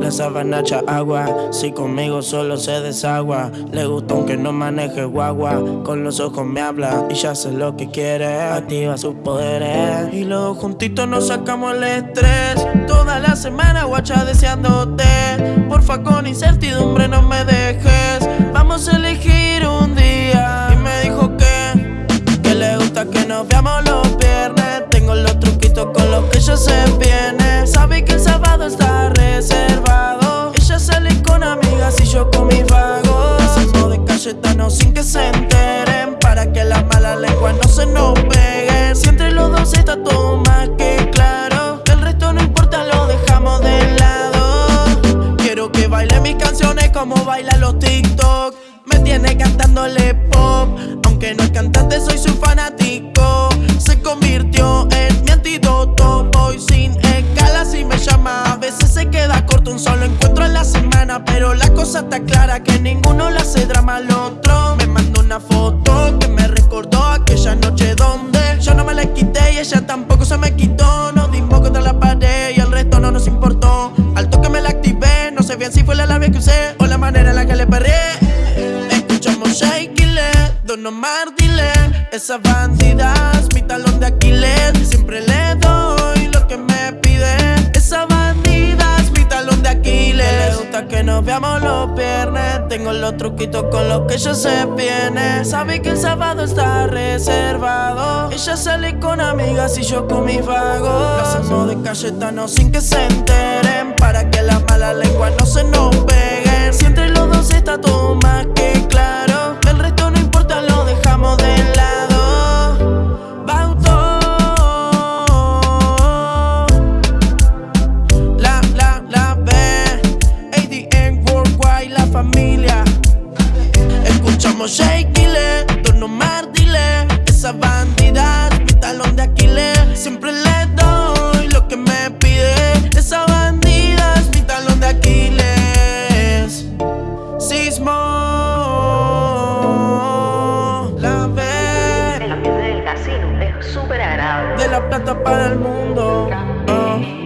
La sabana agua, si conmigo solo se desagua. Le gusta aunque no maneje guagua. Con los ojos me habla y ya sé lo que quiere. Activa sus poderes. Y luego juntitos nos sacamos el estrés. Toda la semana guacha deseándote. Porfa, con incertidumbre no me dejes. Ya se viene. Sabe que el sábado está reservado. Ella sale con amigas y yo con mis vagos. Hacemos de Cayetano sin que se enteren. Para que las malas lenguas no se nos peguen. Si entre los dos está todo más que claro. El resto no importa, lo dejamos de lado. Quiero que baile mis canciones como bailan los TikTok. Me tiene cantándole pop. Pero la cosa está clara que ninguno le hace drama al otro. Me mandó una foto que me recordó aquella noche donde yo no me la quité y ella tampoco se me quitó. Nos dimos contra la pared y el resto no nos importó. Al toque me la activé, no sé bien si fue la labia que usé o la manera en la que le perré. Escuchamos Shake Don Omar dile Esas bandidas, mi talón de Aquiles Siempre le doy Que nos veamos los viernes. Tengo los truquitos con los que ella se viene. Sabe que el sábado está reservado. Ella sale con amigas y yo con mis vagos. Lo hacemos de Cayetano sin que se enteren. Para que las malas lenguas no se nos peguen Si entre los dos está todo más que Escuchamos Shake It, Don Omar dile Esa bandida, mi talón de Aquiles. Siempre le doy lo que me pide. Esa bandida es mi talón de Aquiles. Sismo La B El ambiente del casino es súper agradable. De la plata para el mundo. Ah.